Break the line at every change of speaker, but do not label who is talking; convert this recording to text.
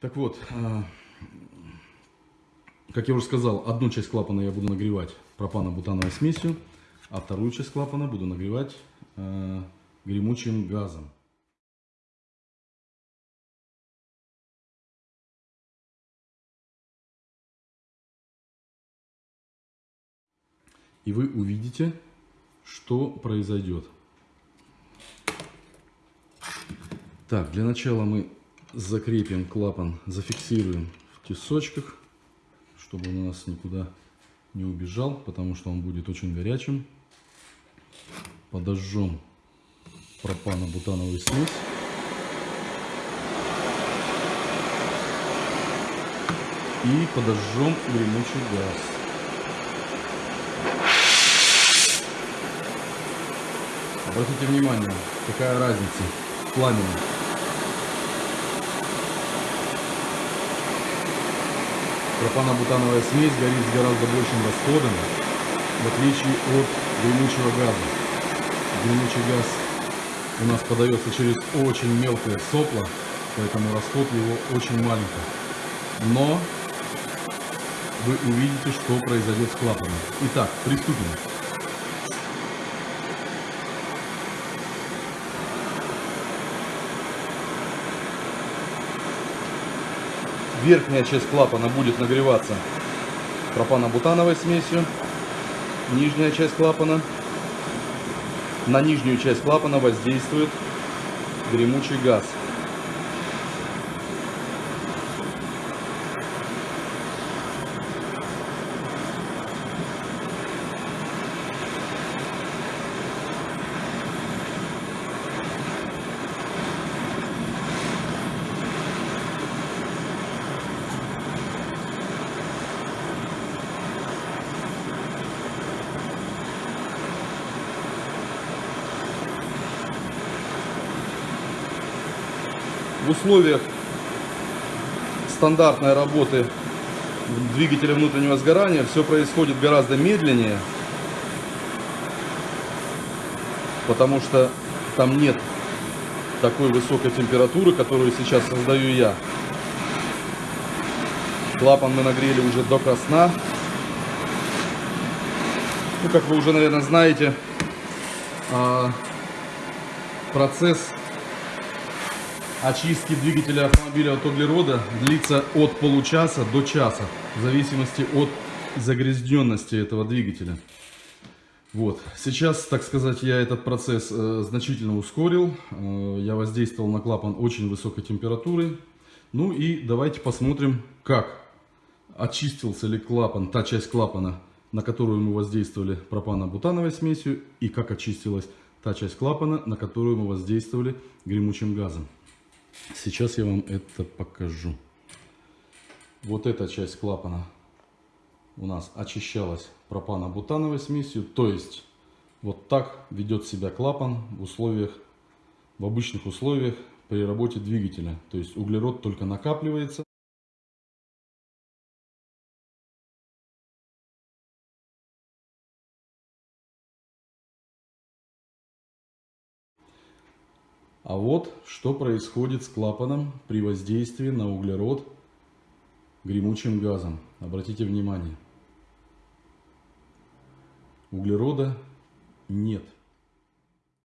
Так вот, а, как я уже сказал, одну часть клапана я буду нагревать пропано-бутановой смесью, а вторую часть клапана буду нагревать э, гремучим газом. И вы увидите, что произойдет. Так, для начала мы закрепим клапан, зафиксируем в тесочках, чтобы он у нас никуда не убежал, потому что он будет очень горячим. Подожжем пропано-бутановую смесь. И подожжем гремучий газ. Обратите внимание, какая разница в пламени. Пропано-бутановая смесь горит с гораздо большим расходом, в отличие от гремучего газа. Гремучий газ у нас подается через очень мелкое сопло, поэтому расход его очень маленький. Но вы увидите, что произойдет с клапаном. Итак, приступим. Верхняя часть клапана будет нагреваться пропано-бутановой смесью. Нижняя часть клапана. На нижнюю часть клапана воздействует гремучий газ. В условиях стандартной работы двигателя внутреннего сгорания все происходит гораздо медленнее, потому что там нет такой высокой температуры, которую сейчас создаю я. Клапан мы нагрели уже до красна. Ну, как вы уже, наверное, знаете, а, процесс очистки двигателя автомобиля от углерода длится от получаса до часа, в зависимости от загрязненности этого двигателя. Вот. Сейчас, так сказать, я этот процесс э, значительно ускорил. Э, я воздействовал на клапан очень высокой температурой. Ну и давайте посмотрим, как очистился ли клапан, та часть клапана, на которую мы воздействовали пропано-бутановой смесью, и как очистилась та часть клапана, на которую мы воздействовали гремучим газом. Сейчас я вам это покажу. Вот эта часть клапана у нас очищалась пропано-бутановой смесью. То есть вот так ведет себя клапан в условиях, в обычных условиях при работе двигателя. То есть углерод только накапливается. А вот что происходит с клапаном при воздействии на углерод гремучим газом. Обратите внимание. Углерода нет.